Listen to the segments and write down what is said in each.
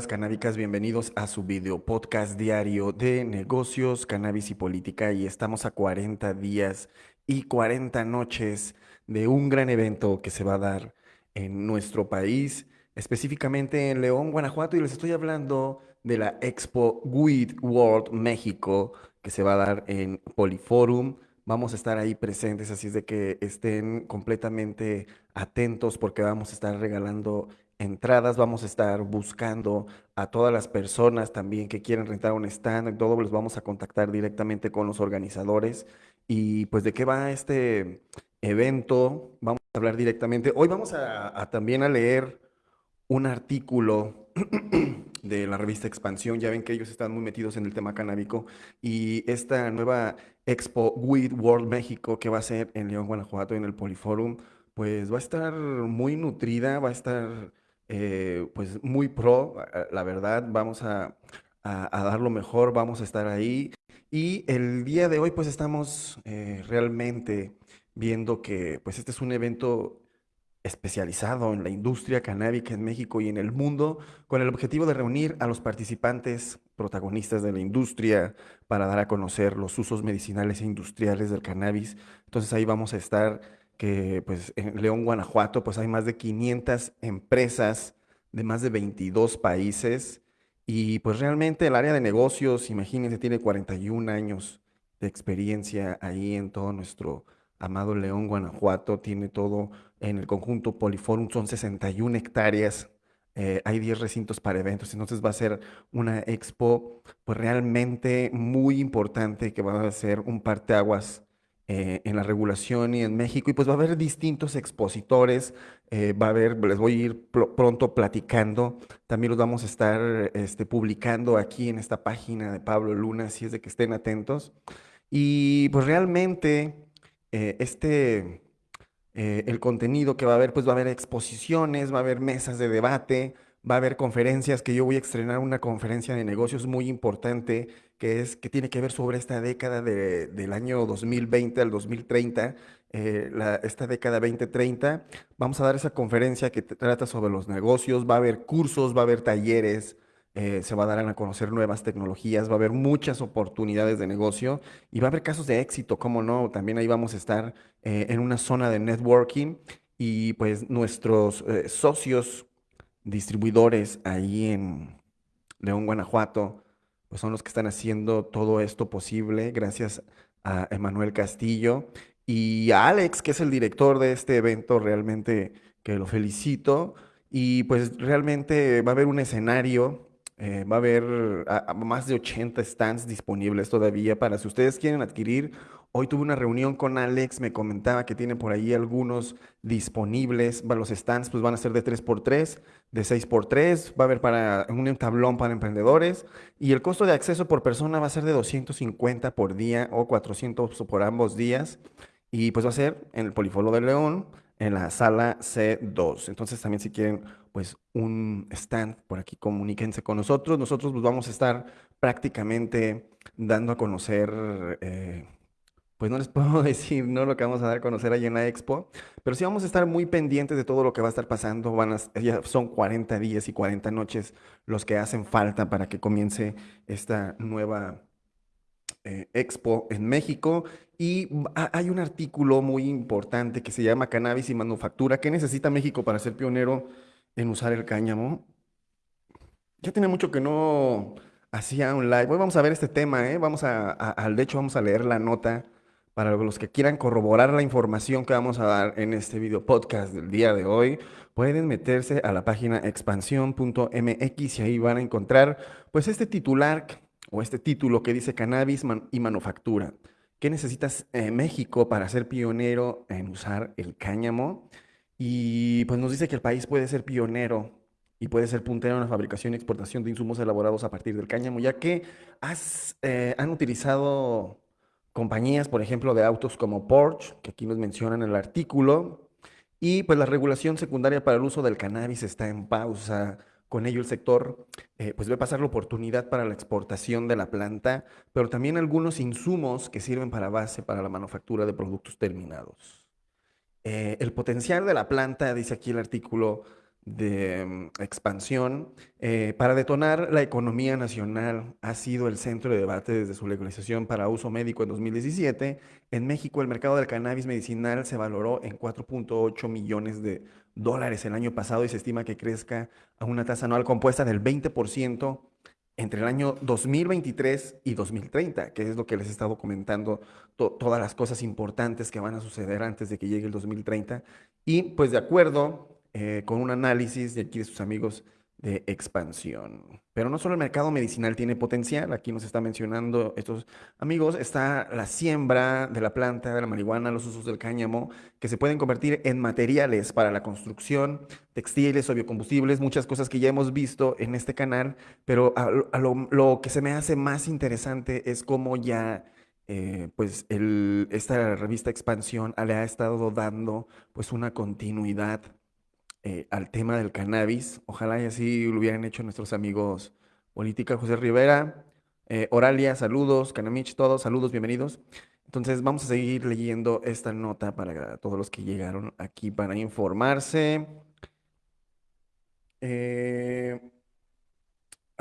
canábicas, bienvenidos a su video podcast diario de negocios, cannabis y política. Y estamos a 40 días y 40 noches de un gran evento que se va a dar en nuestro país, específicamente en León, Guanajuato. Y les estoy hablando de la Expo Weed World México que se va a dar en Poliforum. Vamos a estar ahí presentes, así es de que estén completamente atentos porque vamos a estar regalando entradas, vamos a estar buscando a todas las personas también que quieren rentar un stand, todo les vamos a contactar directamente con los organizadores. Y pues de qué va este evento, vamos a hablar directamente. Hoy vamos a, también a leer un artículo de la revista Expansión, ya ven que ellos están muy metidos en el tema canábico. Y esta nueva Expo Weed World México que va a ser en León, Guanajuato, en el Poliforum, pues va a estar muy nutrida, va a estar eh, pues muy pro, la verdad, vamos a, dar lo mejor, vamos a estar ahí. Y el día de hoy pues estamos eh, realmente viendo que pues este es un evento especializado en la industria canábica en México y en el mundo, con el objetivo de reunir a los participantes protagonistas de la industria para dar a conocer los usos medicinales e industriales del cannabis. Entonces ahí vamos a estar que pues en León, Guanajuato, pues hay más de 500 empresas de más de 22 países y pues realmente el área de negocios, imagínense, tiene 41 años de experiencia ahí en todo nuestro amado León, Guanajuato, tiene todo en el conjunto Poliforum, son 61 hectáreas, eh, hay 10 recintos para eventos, entonces va a ser una expo pues realmente muy importante que va a ser un parteaguas eh, en la regulación y en México, y pues va a haber distintos expositores, eh, va a haber, les voy a ir pronto platicando, también los vamos a estar este, publicando aquí en esta página de Pablo Luna, así es de que estén atentos. Y pues realmente eh, este, el contenido que va a haber, pues va a haber exposiciones, va a haber mesas de debate, va a haber conferencias, que yo voy a estrenar una conferencia de negocios muy importante que, es, que tiene que ver sobre esta década del año 2020 al 2030, eh, esta década 2030. Vamos a dar esa conferencia que trata sobre los negocios, va a haber cursos, va a haber talleres, eh, se va a dar a conocer nuevas tecnologías, va a haber muchas oportunidades de negocio y va a haber casos de éxito, cómo no, también ahí vamos a estar eh, en una zona de networking y pues nuestros socios distribuidores ahí en León, Guanajuato, pues son los que están haciendo todo esto posible, gracias a Emanuel Castillo y a Alex, que es el director de este evento, realmente que lo felicito. Y pues realmente va a haber un escenario, eh, va a haber más de 80 stands disponibles todavía para si ustedes quieren adquirir Hoy tuve una reunión con Alex, me comentaba que tiene por ahí algunos disponibles. Los stands pues, van a ser de 3x3, de 6x3, va a haber para un tablón para emprendedores y el costo de acceso por persona va a ser de 250 por día o 400 por ambos días y pues va a ser en el Polifolo de León, en la sala C2. Entonces también si quieren pues un stand por aquí, comuníquense con nosotros. Nosotros pues vamos a estar prácticamente dando a conocer... Eh, pues no les puedo decir no lo que vamos a dar a conocer ahí en la expo, pero sí vamos a estar muy pendientes de todo lo que va a estar pasando. Van ya son 40 días y 40 noches los que hacen falta para que comience esta nueva eh, expo en México. Y hay un artículo muy importante que se llama Cannabis y Manufactura. ¿Qué necesita México para ser pionero en usar el cáñamo? Ya tiene mucho que no hacía un live. Hoy vamos a ver este tema, ¿eh? Vamos a, al de hecho, vamos a leer la nota para los que quieran corroborar la información que vamos a dar en este video podcast del día de hoy, pueden meterse a la página expansión.mx y ahí van a encontrar pues este titular o este título que dice cannabis y manufactura. ¿Qué necesitas eh, México para ser pionero en usar el cáñamo? Y pues nos dice que el país puede ser pionero y puede ser puntero en la fabricación y exportación de insumos elaborados a partir del cáñamo, ya que eh, han utilizado compañías, por ejemplo, de autos como Porsche, que aquí nos mencionan en el artículo, y pues la regulación secundaria para el uso del cannabis está en pausa. Con ello el sector eh, pues ve pasar la oportunidad para la exportación de la planta, pero también algunos insumos que sirven para base para la manufactura de productos terminados. Eh, el potencial de la planta, dice aquí el artículo, de mm, expansión eh, para detonar la economía nacional ha sido el centro de debate desde su legalización para uso médico en 2017. En México el mercado del cannabis medicinal se valoró en 4.8 millones de dólares el año pasado y se estima que crezca a una tasa anual compuesta del 20% entre el año 2023 y 2030, que es lo que les he estado comentando, todas las cosas importantes que van a suceder antes de que llegue el 2030. Y pues de acuerdo eh, con un análisis de aquí de sus amigos de expansión. Pero no solo el mercado medicinal tiene potencial, aquí nos está mencionando estos amigos, está la siembra de la planta de la marihuana, los usos del cáñamo, que se pueden convertir en materiales para la construcción, textiles o biocombustibles, muchas cosas que ya hemos visto en este canal, pero lo, que se me hace más interesante es cómo ya... Eh, pues esta revista Expansión le ha estado dando pues una continuidad eh, al tema del cannabis. Ojalá y así lo hubieran hecho nuestros amigos Política José Rivera, eh, Oralia, saludos, Canamich, todos, saludos, bienvenidos. Entonces vamos a seguir leyendo esta nota para todos los que llegaron aquí para informarse. Eh,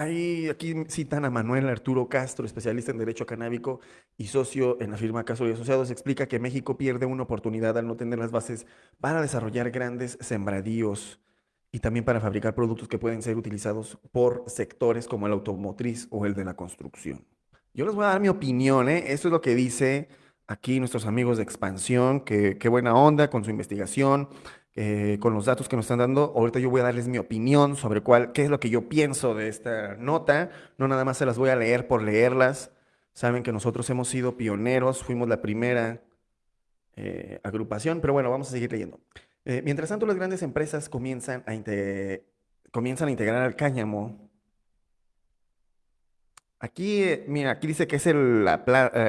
Ahí, aquí citan a Manuel Arturo Castro, especialista en Derecho Canábico y socio en la firma Castro y Asociados. Explica que México pierde una oportunidad al no tener las bases para desarrollar grandes sembradíos y también para fabricar productos que pueden ser utilizados por sectores como el automotriz o el de la construcción. Yo les voy a dar mi opinión, ¿eh? Esto es lo que dice aquí nuestros amigos de Expansión, que qué buena onda con su investigación. Eh, con los datos que nos están dando. Ahorita yo voy a darles mi opinión sobre cuál, qué es lo que yo pienso de esta nota. No nada más se las voy a leer por leerlas. Saben que nosotros hemos sido pioneros, fuimos la primera eh, agrupación, pero bueno, vamos a seguir leyendo. Eh, mientras tanto, las grandes empresas comienzan a, comienzan a integrar al cáñamo. Aquí, mira, aquí dice que es el,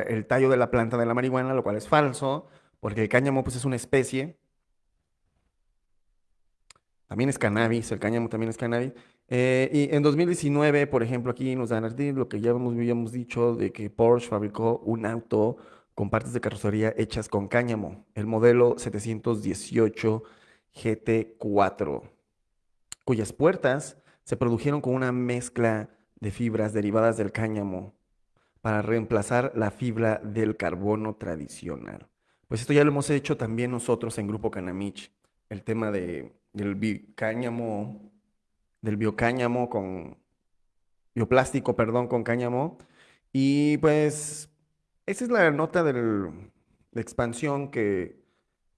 el tallo de la planta de la marihuana, lo cual es falso, porque el cáñamo pues, es una especie también es cannabis, el cáñamo también es cannabis. Eh, y en 2019, por ejemplo, aquí nos dan lo que ya habíamos dicho de que Porsche fabricó un auto con partes de carrocería hechas con cáñamo, el modelo 718 GT4, cuyas puertas se produjeron con una mezcla de fibras derivadas del cáñamo para reemplazar la fibra del carbono tradicional. Pues esto ya lo hemos hecho también nosotros en Grupo Canamich, el tema de del del biocáñamo con bioplástico, perdón, con cáñamo. Y pues esa es la nota de expansión que,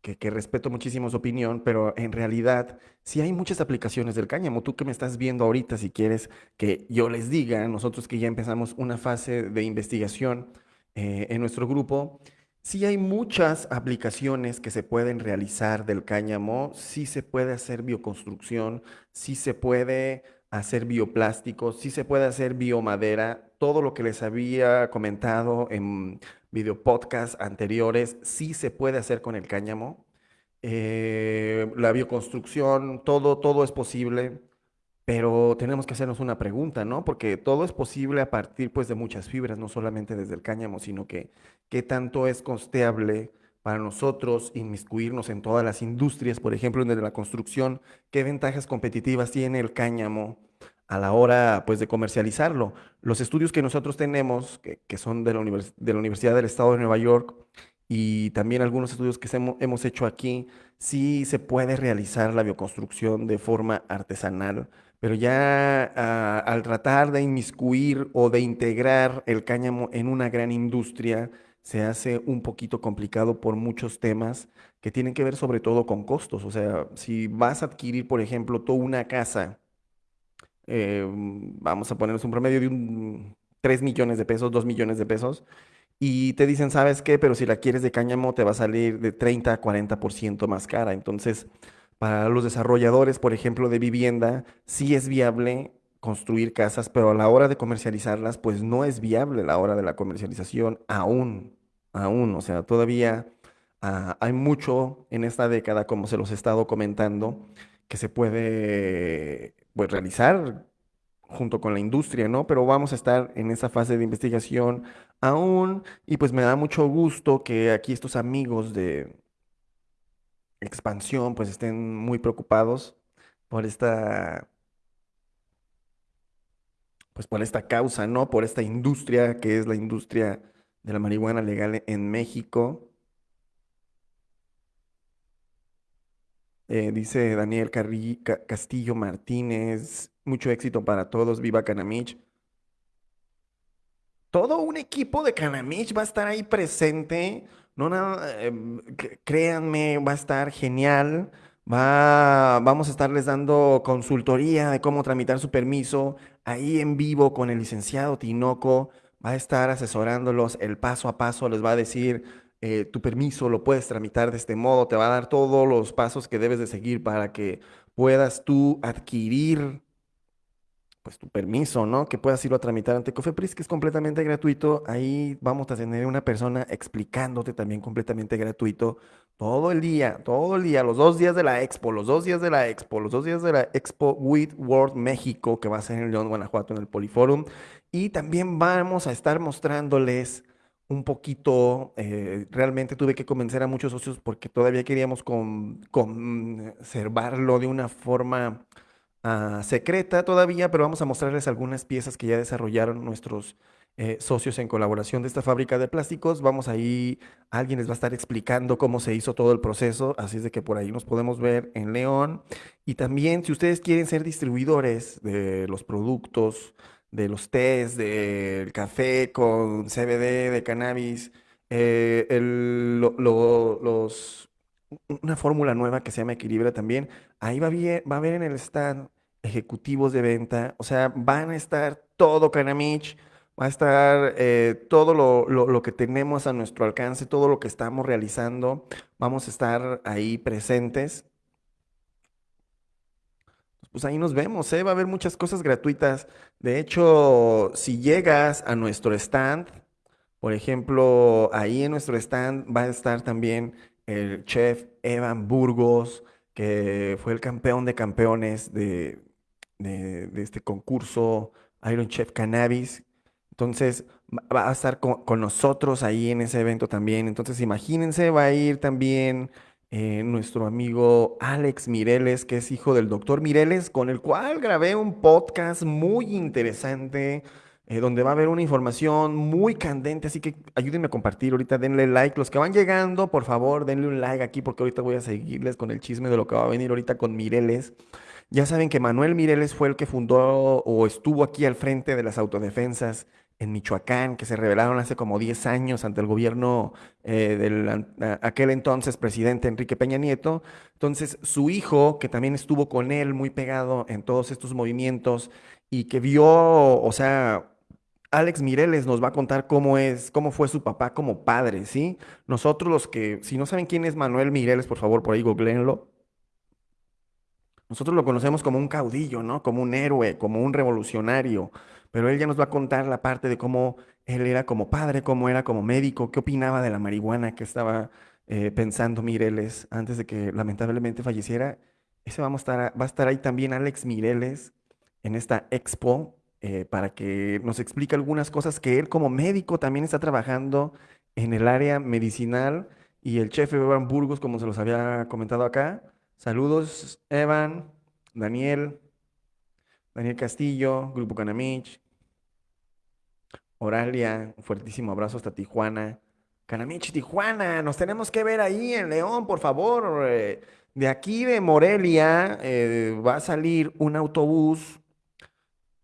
que, respeto muchísimo su opinión, pero en realidad sí hay muchas aplicaciones del cáñamo. Tú que me estás viendo ahorita, si quieres que yo les diga, nosotros que ya empezamos una fase de investigación eh, en nuestro grupo, Sí hay muchas aplicaciones que se pueden realizar del cáñamo, sí se puede hacer bioconstrucción, sí se puede hacer bioplástico, sí se puede hacer biomadera, todo lo que les había comentado en video podcast anteriores, sí se puede hacer con el cáñamo. Eh, la bioconstrucción, todo, todo es posible. Pero tenemos que hacernos una pregunta, ¿no? Porque todo es posible a partir pues de muchas fibras, no solamente desde el cáñamo, sino que qué tanto es costeable para nosotros inmiscuirnos en todas las industrias, por ejemplo, en la construcción, qué ventajas competitivas tiene el cáñamo a la hora pues de comercializarlo. Los estudios que nosotros tenemos, que, son de la, de la Universidad del Estado de Nueva York, y también algunos estudios que hemos hecho aquí, sí se puede realizar la bioconstrucción de forma artesanal pero ya ah, al tratar de inmiscuir o de integrar el cáñamo en una gran industria, se hace un poquito complicado por muchos temas que tienen que ver sobre todo con costos. O sea, si vas a adquirir, por ejemplo, toda una casa, eh, vamos a ponernos un promedio de un 3 millones de pesos, 2 millones de pesos, y te dicen, ¿sabes qué? Pero si la quieres de cáñamo te va a salir de 30 a 40% más cara. Entonces, para los desarrolladores, por ejemplo, de vivienda, sí es viable construir casas, pero a la hora de comercializarlas, pues no es viable la hora de la comercialización aún, aún. O sea, todavía ah, hay mucho en esta década, como se los he estado comentando, que se puede pues, realizar junto con la industria, ¿no? Pero vamos a estar en esa fase de investigación aún y pues me da mucho gusto que aquí estos amigos de, expansión, pues estén muy preocupados por esta, pues por esta causa, ¿no? Por esta industria que es la industria de la marihuana legal en México. Eh, dice Daniel Carri- Ca- Castillo Martínez, mucho éxito para todos, viva Canamich. Todo un equipo de Canamich va a estar ahí presente. No nada, em, créanme, va a estar genial. Va, vamos a estarles dando consultoría de cómo tramitar su permiso ahí en vivo con el licenciado Tinoco. Va a estar asesorándolos el paso a paso. Les va a decir, eh, tu permiso lo puedes tramitar de este modo. Te va a dar todos los pasos que debes de seguir para que puedas tú adquirir pues tu permiso, ¿no? Que puedas irlo a tramitar ante Cofepris, que es completamente gratuito. Ahí vamos a tener una persona explicándote también completamente gratuito todo el día, todo el día, los dos días de la expo, los dos días de la expo, los dos días de la expo with World México, que va a ser en León, Guanajuato, en el Poliforum. Y también vamos a estar mostrándoles un poquito, eh, realmente tuve que convencer a muchos socios porque todavía queríamos con- conservarlo de una forma ah, secreta todavía, pero vamos a mostrarles algunas piezas que ya desarrollaron nuestros eh, socios en colaboración de esta fábrica de plásticos. Vamos ahí, alguien les va a estar explicando cómo se hizo todo el proceso, así es de que por ahí nos podemos ver en León. Y también, si ustedes quieren ser distribuidores de los productos, de los tés, del café con CBD, de cannabis, eh, una fórmula nueva que se llama Equilibra también. Ahí va, bien, va a haber en el stand ejecutivos de venta, o sea, van a estar todo Canamich, va a estar eh, todo lo, lo- lo que tenemos a nuestro alcance, todo lo que estamos realizando, vamos a estar ahí presentes. Pues ahí nos vemos, ¿eh? Va a haber muchas cosas gratuitas. De hecho, si llegas a nuestro stand, por ejemplo, ahí en nuestro stand va a estar también el chef Evan Burgos, que fue el campeón de campeones de, de- de este concurso Iron Chef Cannabis. Entonces, va a estar con, con nosotros ahí en ese evento también. Entonces, imagínense, va a ir también eh, nuestro amigo Alex Mireles, que es hijo del doctor Mireles, con el cual grabé un podcast muy interesante eh, donde va a haber una información muy candente, así que ayúdenme a compartir ahorita, denle like. Los que van llegando, por favor, denle un like aquí porque ahorita voy a seguirles con el chisme de lo que va a venir ahorita con Mireles. Ya saben que Manuel Mireles fue el que fundó o estuvo aquí al frente de las autodefensas en Michoacán, que se rebelaron hace como 10 años ante el gobierno eh, del aquel entonces presidente Enrique Peña Nieto. Entonces, su hijo, que también estuvo con él muy pegado en todos estos movimientos y que vio, o sea, Alex Mireles nos va a contar cómo es, cómo fue su papá como padre, ¿sí? Nosotros los que, si no saben quién es Manuel Mireles, por favor, por ahí googleenlo. Nosotros lo conocemos como un caudillo, ¿no? Como un héroe, como un revolucionario, pero él ya nos va a contar la parte de cómo él era como padre, cómo era como médico, qué opinaba de la marihuana que estaba eh, pensando Mireles antes de que lamentablemente falleciera. Ese vamos a estar, va a estar ahí también Alex Mireles en esta expo eh, para que nos explique algunas cosas que él como médico también está trabajando en el área medicinal y el chef Evan Burgos, como se los había comentado acá. Saludos, Evan, Daniel, Daniel Castillo, Grupo Canamich, Oralia, un fuertísimo abrazo hasta Tijuana. Canamich, Tijuana, nos tenemos que ver ahí en León, por favor. eh, de aquí de Morelia eh, va a salir un autobús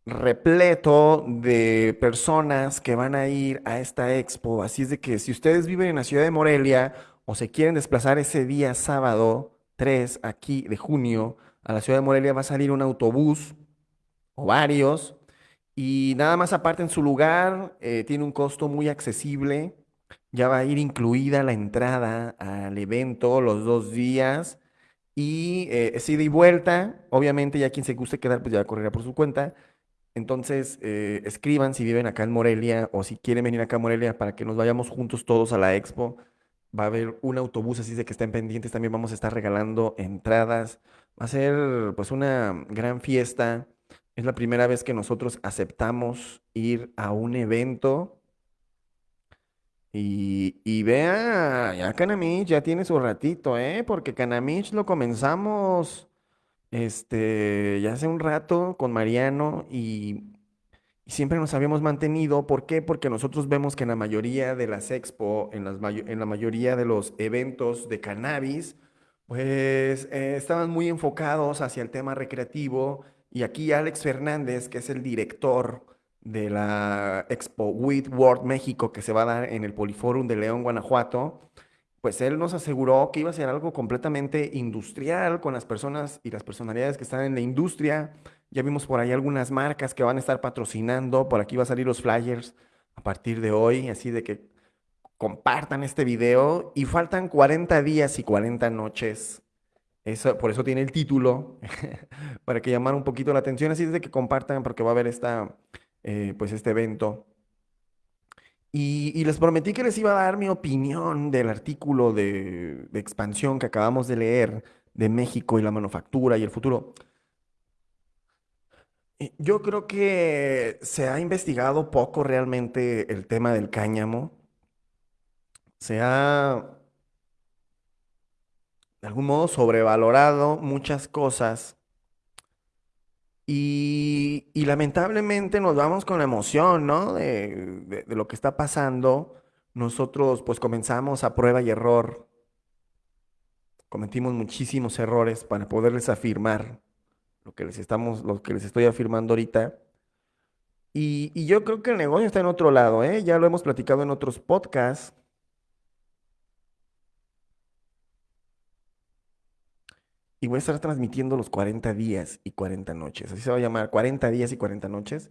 repleto de personas que van a ir a esta expo. Así es de que si ustedes viven en la ciudad de Morelia o se quieren desplazar ese día sábado 3 aquí de junio a la ciudad de Morelia, va a salir un autobús o varios y nada más aparte en su lugar, eh, tiene un costo muy accesible. Ya va a ir incluida la entrada al evento los dos días. Y eh, es ida y vuelta. Obviamente, ya quien se guste quedar, pues ya correrá por su cuenta. Entonces, eh, escriban si viven acá en Morelia o si quieren venir acá a Morelia para que nos vayamos juntos todos a la expo. Va a haber un autobús, así de que estén pendientes. También vamos a estar regalando entradas. Va a ser pues una gran fiesta. Es la primera vez que nosotros aceptamos ir a un evento. Y, y vea, ya Canamich ya tiene su ratito, ¿eh? Porque Canamich lo comenzamos este, ya hace un rato con Mariano y, siempre nos habíamos mantenido. ¿Por qué? Porque nosotros vemos que en la mayoría de las expo, en, las en la mayoría de los eventos de cannabis, pues eh, estaban muy enfocados hacia el tema recreativo. Y aquí Alex Fernández, que es el director de la Expo Weed World México, que se va a dar en el Poliforum de León, Guanajuato, pues él nos aseguró que iba a ser algo completamente industrial con las personas y las personalidades que están en la industria. Ya vimos por ahí algunas marcas que van a estar patrocinando. Por aquí va a salir los flyers a partir de hoy, así de que compartan este video. Y faltan 40 días y 40 noches. Eso, por eso tiene el título, para que llamara un poquito la atención. Así de que compartan, porque va a haber esta, eh, pues este evento. Y, les prometí que les iba a dar mi opinión del artículo de expansión que acabamos de leer de México y la manufactura y el futuro. Eh, Yo creo que se ha investigado poco realmente el tema del cáñamo. Se ha, de algún modo, sobrevalorado muchas cosas y, lamentablemente nos vamos con la emoción, ¿no? De- de lo que está pasando. Nosotros pues comenzamos a prueba y error, cometimos muchísimos errores para poderles afirmar lo que les estamos, lo que les estoy afirmando ahorita. Y, yo creo que el negocio está en otro lado, ¿eh? Ya lo hemos platicado en otros podcasts. Y voy a estar transmitiendo los 40 días y 40 noches. Así se va a llamar, 40 días y 40 noches.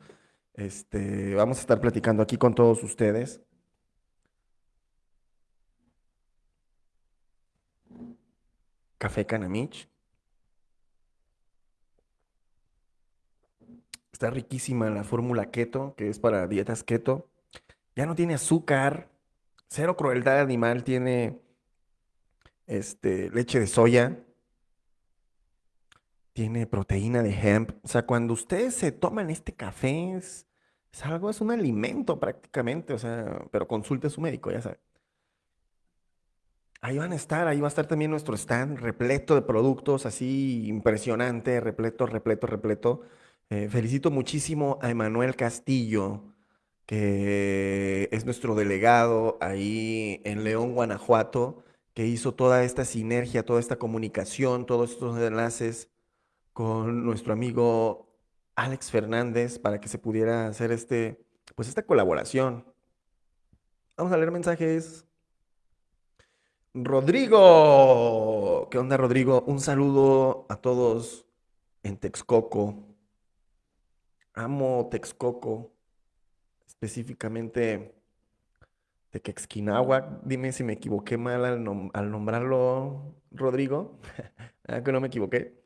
Este, vamos a estar platicando aquí con todos ustedes. Café Canamich. Está riquísima la fórmula keto, que es para dietas keto. Ya no tiene azúcar, cero crueldad animal, tiene este, leche de soya, tiene proteína de hemp. O sea, cuando ustedes se toman este café, es, algo, es un alimento prácticamente, o sea, pero consulte a su médico, ya sabe. Ahí van a estar, ahí va a estar también nuestro stand repleto de productos, así impresionante, repleto, repleto, repleto. Eh, felicito muchísimo a Emanuel Castillo, que es nuestro delegado ahí en León, Guanajuato, que hizo toda esta sinergia, toda esta comunicación, todos estos enlaces con nuestro amigo Alex Fernández para que se pudiera hacer este, pues esta colaboración. Vamos a leer mensajes. Rodrigo, ¿qué onda, Rodrigo? Un saludo a todos en Texcoco. Amo Texcoco, específicamente Tequexquinahuac. Dime si me equivoqué mal al, nom- al nombrarlo, Rodrigo. Ah, que no me equivoqué.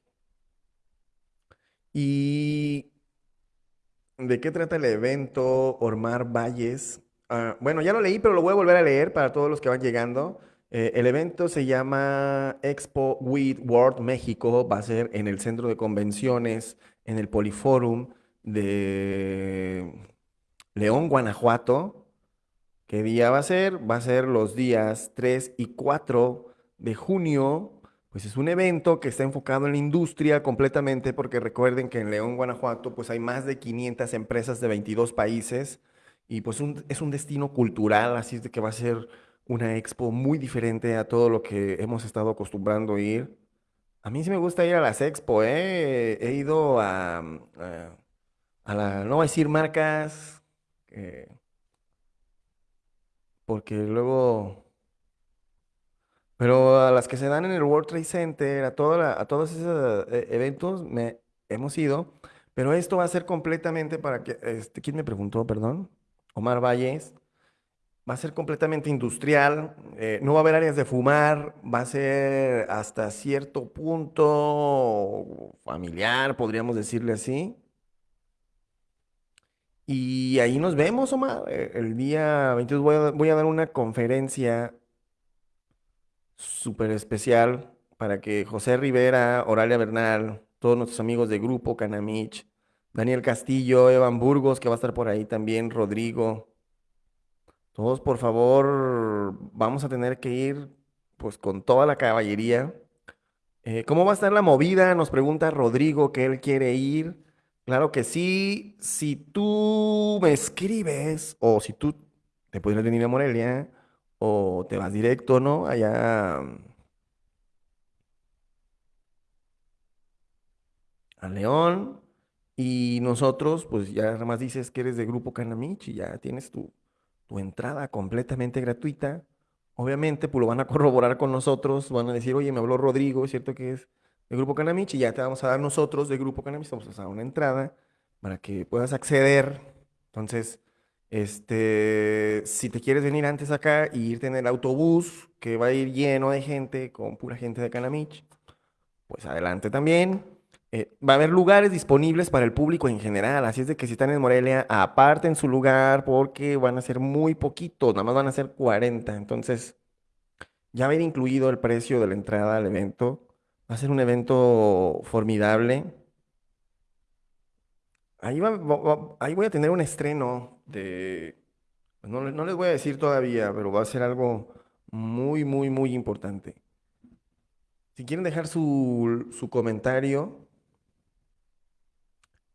¿Y de qué trata el evento Ormar Valles? Ah, bueno, ya lo leí, pero lo voy a volver a leer para todos los que van llegando. Eh, el evento se llama Expo Weed World México. Va a ser en el centro de convenciones, en el Poliforum de León, Guanajuato. ¿Qué día va a ser? Va a ser los días 3 y 4 de junio. Pues es un evento que está enfocado en la industria completamente, porque recuerden que en León, Guanajuato, pues hay más de 500 empresas de 22 países y pues es un destino cultural, así de que va a ser una expo muy diferente a todo lo que hemos estado acostumbrando a ir. A mí sí me gusta ir a las expo, ¿eh? He ido a, a no voy a decir marcas, eh, porque luego... Pero a las que se dan en el World Trade Center, a, toda la- a todos esos eh, eventos, me, hemos ido. Pero esto va a ser completamente para que, este, ¿quién me preguntó, perdón? Omar Valles. Va a ser completamente industrial, eh, no va a haber áreas de fumar, va a ser hasta cierto punto familiar, podríamos decirle así. Y ahí nos vemos, Omar. eh, El día 22 voy a, dar una conferencia súper especial para que José Rivera, Oralia Bernal, todos nuestros amigos de Grupo Canamich, Daniel Castillo, Evan Burgos, que va a estar por ahí también, Rodrigo, todos por favor, vamos a tener que ir pues con toda la caballería Eh, ¿cómo va a estar la movida? Nos pregunta Rodrigo que él quiere ir. Claro que sí. Si tú me escribes o si tú te puedes venir a Morelia o te vas directo, ¿no? Allá a León. Y nosotros, pues ya nada más dices que eres de Grupo Canamich y ya tienes tu, tu entrada completamente gratuita. Obviamente, pues lo van a corroborar con nosotros, van a decir, oye, me habló Rodrigo, es cierto que es de Grupo Canamich y ya te vamos a dar nosotros de Grupo Canamich, vamos a dar una entrada para que puedas acceder. Entonces, este, si te quieres venir antes acá y irte en el autobús, que va a ir lleno de gente, con pura gente de Canamich, pues adelante también. Eh, va a haber lugares disponibles para el público en general, así es de que si están en Morelia, aparten su lugar porque van a ser muy poquitos, nada más van a ser 40. Entonces, ya ir incluido el precio de la entrada al evento. Va a ser un evento formidable. Ahí, va- ahí voy a tener un estreno de... pues No, no les voy a decir todavía, pero va a ser algo muy, muy, muy importante. Si quieren dejar su, su comentario.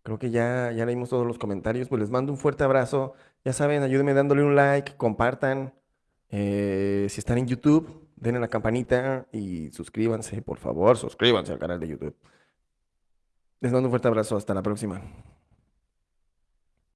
Creo que ya, ya leímos todos los comentarios. Pues les mando un fuerte abrazo. Ya saben, ayúdenme dándole un like, compartan. Eh, si están en YouTube, denle la campanita y suscríbanse, por favor, suscríbanse al canal de YouTube. Les mando un fuerte abrazo. Hasta la próxima.